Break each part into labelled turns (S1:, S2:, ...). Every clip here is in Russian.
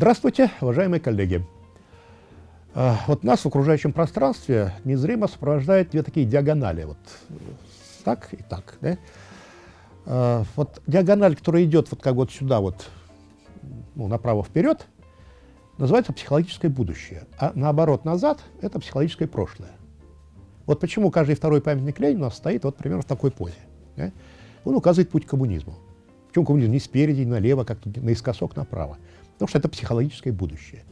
S1: Здравствуйте, уважаемые коллеги. А, вот нас в окружающем пространстве незримо сопровождают две такие диагонали. Вот так и так. Да? А, вот диагональ, которая идет вот как вот сюда, вот, ну, направо вперед, называется психологическое будущее. А наоборот, назад — это психологическое прошлое. Вот почему каждый второй памятник Ленина у нас стоит вот примерно в такой позе. Да? Он указывает путь к коммунизму. Причем коммунизм не спереди, не налево, как наискосок направо. Потому что это психологическое будущее.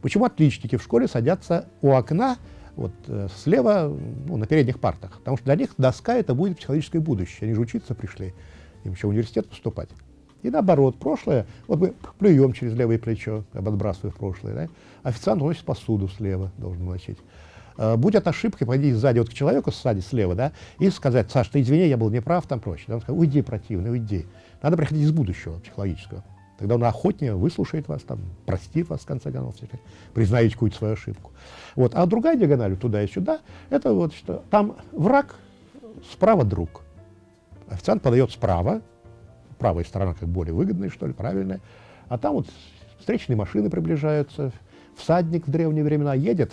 S1: Почему отличники в школе садятся у окна вот, э, слева ну, на передних партах? Потому что для них доска это будет психологическое будущее. Они же учиться пришли, им еще в университет поступать. И наоборот, прошлое, вот мы плюем через левое плечо, отбрасывая в прошлое. Да? Официант уносит посуду слева, должен уносить. Э, будь это ошибкой, пойди сзади вот к человеку, сзади слева, да, и сказать, Саш, ты извини, я был неправ, там прочее. Он сказал, уйди, противный, уйди. Надо приходить из будущего психологического. Тогда он охотнее выслушает вас, там, простит вас, в конце концов, признаете какую-то свою ошибку. Вот. А другая диагональ, туда и сюда, это вот что, там враг, справа друг. Официант подает справа, правая сторона как более выгодная, что ли, правильная, а там вот встречные машины приближаются, всадник в древние времена едет,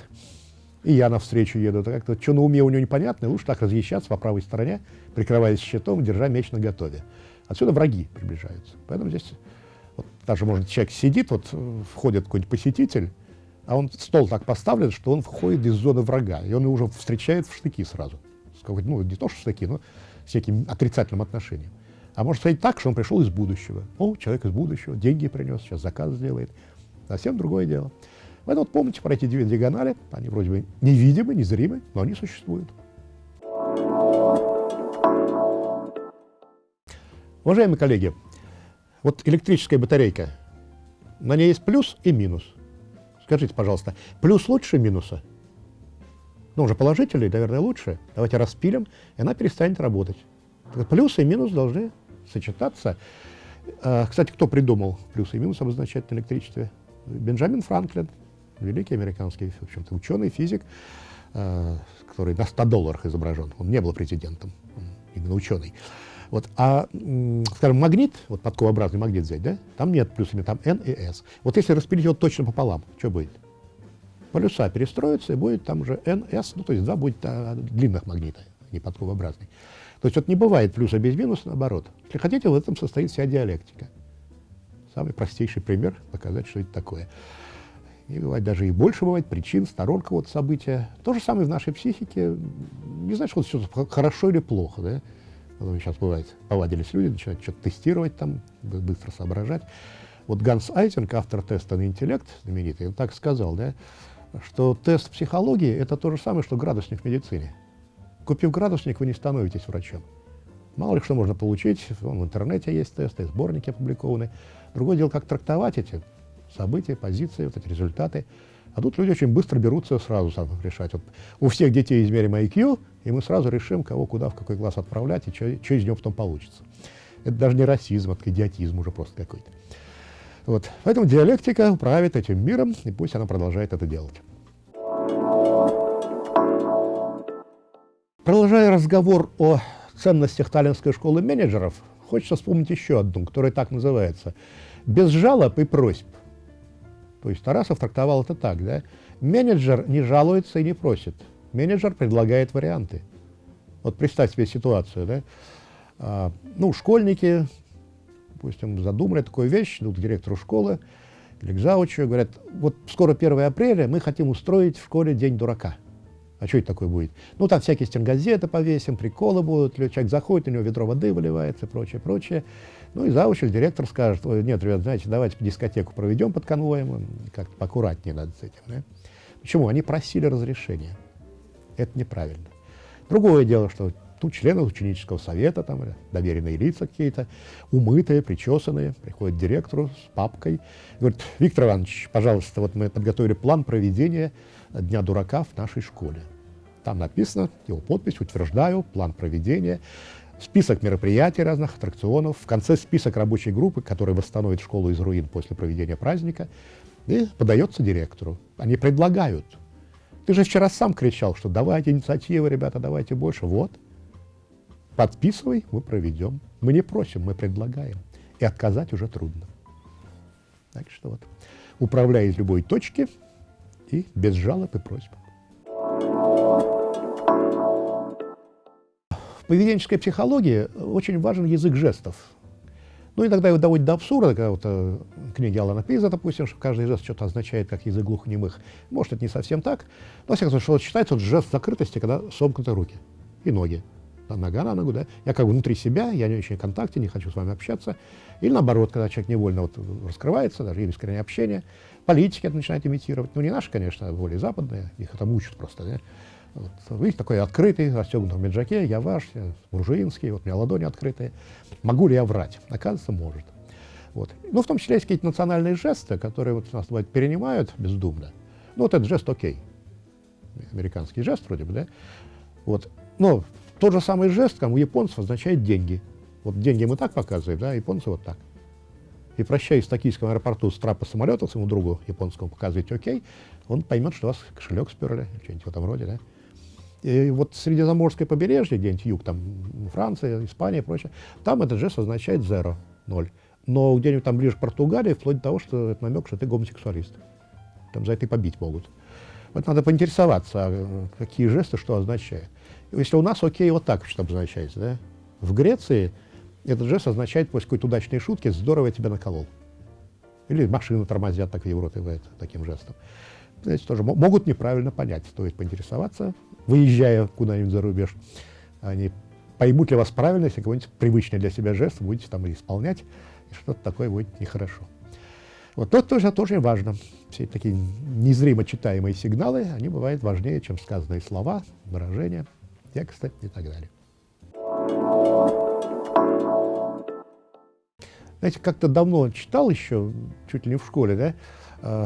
S1: и я навстречу еду. Это как-то что на уме у него непонятно, лучше так разъезжаться по правой стороне, прикрываясь щитом, держа меч на готове. Отсюда враги приближаются. Поэтому здесь даже, может, человек сидит, вот входит какой-нибудь посетитель, а он стол так поставлен, что он входит из зоны врага, и он уже встречает в штыки сразу. Ну, не то, что штыки, но с неким отрицательным отношением. А может сказать так, что он пришел из будущего. О, человек из будущего, деньги принес, сейчас заказ сделает. Совсем другое дело. Поэтому вот помните про эти две диагонали, они вроде бы невидимы, незримы, но они существуют. Уважаемые коллеги, вот электрическая батарейка, на ней есть плюс и минус. Скажите, пожалуйста, плюс лучше минуса? Ну, уже положительный, наверное, лучше. Давайте распилим, и она перестанет работать. Плюс и минус должны сочетаться. А, кстати, кто придумал плюс и минус обозначать на электричестве? Бенджамин Франклин, великий американский в общем-то, ученый, физик, а, который на 100 долларах изображен. Он не был президентом, именно ученый. Вот, а, скажем, магнит, вот подковообразный магнит взять, да, там нет плюсами, там N и S. Вот если распилить его точно пополам, что будет? Полюса перестроятся, и будет там уже N, S, ну, то есть два будет а, длинных магнита, не подковообразный. То есть вот не бывает плюса без минуса, наоборот. Если хотите, в этом состоит вся диалектика. Самый простейший пример показать, что это такое. И бывает даже и больше бывает причин, сторон какого-то события. То же самое в нашей психике. Не знаю, что все хорошо или плохо, да? Потом сейчас бывает, повадились люди, начинают что-то тестировать там, быстро соображать. Вот Ганс Айтинг, автор теста на интеллект, знаменитый, он так сказал, да, что тест психологии – это то же самое, что градусник в медицине. Купив градусник, вы не становитесь врачом. Мало ли что можно получить, вон, в интернете есть тесты, сборники опубликованы. Другое дело, как трактовать эти события, позиции, вот эти результаты. А тут люди очень быстро берутся сразу сам решать. Вот у всех детей измерим IQ, и мы сразу решим, кого куда, в какой класс отправлять, и что, из него потом получится. Это даже не расизм, это идиотизм уже просто какой-то. Вот. Поэтому диалектика правит этим миром, и пусть она продолжает это делать. Продолжая разговор о ценностях Таллинской школы менеджеров, хочется вспомнить еще одну, которая так называется «Без жалоб и просьб». То есть Тарасов трактовал это так, да? Менеджер не жалуется и не просит. Менеджер предлагает варианты. Вот представь себе ситуацию, да? А, ну, школьники, допустим, задумали такую вещь, идут к директору школы или к заучу, говорят, вот скоро 1 апреля, мы хотим устроить в школе День дурака. А что это такое будет? Ну, там всякие стенгазеты повесим, приколы будут, человек заходит, у него ведро воды выливается и прочее, прочее. Ну и завуч или директор скажет, нет, ребят, знаете, давайте дискотеку проведем под конвоем, как-то поаккуратнее надо с этим. Да? Почему? Они просили разрешения. Это неправильно. Другое дело, что тут члены ученического совета, там, доверенные лица какие-то, умытые, причесанные, приходят к директору с папкой, говорят, Виктор Иванович, пожалуйста, вот мы подготовили план проведения Дня дурака в нашей школе. Там написано, его подпись, утверждаю, план проведения, список мероприятий разных, аттракционов, в конце список рабочей группы, которая восстановит школу из руин после проведения праздника, и подается директору. Они предлагают. Ты же вчера сам кричал, что давайте инициативы, ребята, давайте больше. Вот, подписывай, мы проведем. Мы не просим, мы предлагаем. И отказать уже трудно. Так что вот. управляя из любой точки и без жалоб и просьб. Поведенческой психологии очень важен язык жестов. Ну, иногда его доводит до абсурда, когда вот э, книги Алана Пиза, допустим, что каждый жест что-то означает, как язык глухонемых. Может, это не совсем так, но, во всяком случае, вот считается вот жест закрытости, когда сомкнуты руки и ноги. Нога на ногу, да. Я как бы внутри себя, я не очень в контакте, не хочу с вами общаться. Или наоборот, когда человек невольно вот раскрывается, даже или искреннее общение. Политики это начинают имитировать. Ну, не наши, конечно, а более западные, их это мучат просто, да. Вот, видите, такой открытый, в меджаке, я ваш, я буржуинский, вот у меня ладони открытые. Могу ли я врать? Оказывается, может. Вот. Ну, в том числе есть какие-то национальные жесты, которые вот нас бывает перенимают бездумно. Ну, вот этот жест окей. Американский жест вроде бы, да? Вот. Но тот же самый жест, как у японцев, означает деньги. Вот деньги мы так показываем, да, японцы вот так. И прощаясь в токийском аэропорту с трапа самолета своему другу японскому показываете окей, он поймет, что у вас кошелек сперли, что-нибудь в этом роде, да. И вот Средиземноморское побережье, где-нибудь юг, там Франция, Испания и прочее, там этот жест означает zero, ноль. Но где-нибудь там ближе к Португалии, вплоть до того, что это намек, что ты гомосексуалист. Там за это и побить могут. Вот надо поинтересоваться, а какие жесты что означают. Если у нас окей, вот так что обозначается, да? В Греции этот жест означает после какой-то удачной шутки «здорово я тебя наколол». Или машину тормозят, так в Европе бывает, таким жестом. Знаете, тоже могут неправильно понять, стоит поинтересоваться, выезжая куда-нибудь за рубеж. Они поймут ли вас правильно, если какой-нибудь привычный для себя жест будете там исполнять, и что-то такое будет нехорошо. Вот это тоже, тоже важно. Все такие незримо читаемые сигналы, они бывают важнее, чем сказанные слова, выражения, тексты и так далее. Знаете, как-то давно читал еще, чуть ли не в школе, да,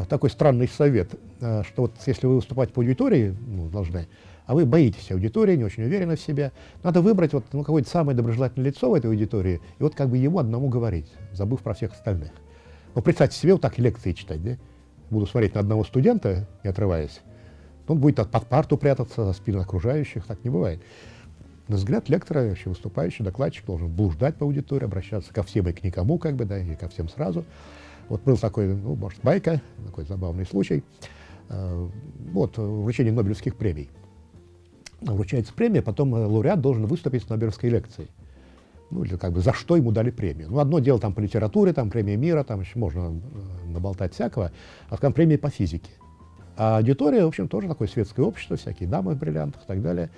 S1: такой странный совет, э, что вот если вы выступать по аудитории, ну, должны, а вы боитесь аудитории, не очень уверены в себе, надо выбрать вот ну, какое-то самое доброжелательное лицо в этой аудитории и вот как бы ему одному говорить, забыв про всех остальных. Ну, представьте себе вот так лекции читать, да? Буду смотреть на одного студента, не отрываясь, он будет под парту прятаться за спину окружающих, так не бывает. На взгляд лектора, вообще выступающий, докладчик должен блуждать по аудитории, обращаться ко всем и к никому, как бы, да, и ко всем сразу. Вот был такой, ну, может, байка, такой забавный случай. Э, вот, вручение Нобелевских премий. Вручается премия, потом э, лауреат должен выступить с Нобелевской лекцией. Ну, или как бы за что ему дали премию. Ну, одно дело там по литературе, там премия мира, там еще можно э, наболтать всякого, а там премия по физике. А аудитория, в общем, тоже такое светское общество, всякие дамы в бриллиантах и так далее.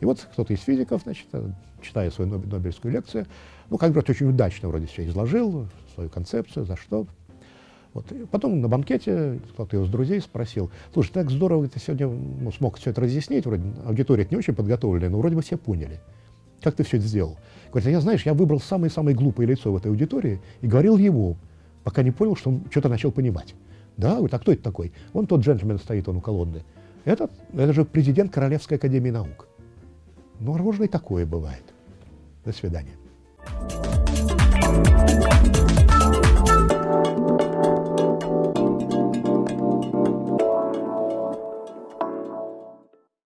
S1: И вот кто-то из физиков, значит, э, читая свою Нобелевскую лекцию, ну, как говорят, очень удачно вроде все изложил, свою концепцию, за что. Вот. И потом на банкете кто-то из друзей спросил, слушай, так здорово ты сегодня ну, смог все это разъяснить, вроде аудитория не очень подготовленная, но вроде бы все поняли. Как ты все это сделал? Говорит, я, знаешь, я выбрал самое-самое глупое лицо в этой аудитории и говорил ему, пока не понял, что он что-то начал понимать. Да, говорит, а кто это такой? Он тот джентльмен стоит, он у колонны. Этот, это же президент Королевской академии наук. Ну, можно и такое бывает. До свидания.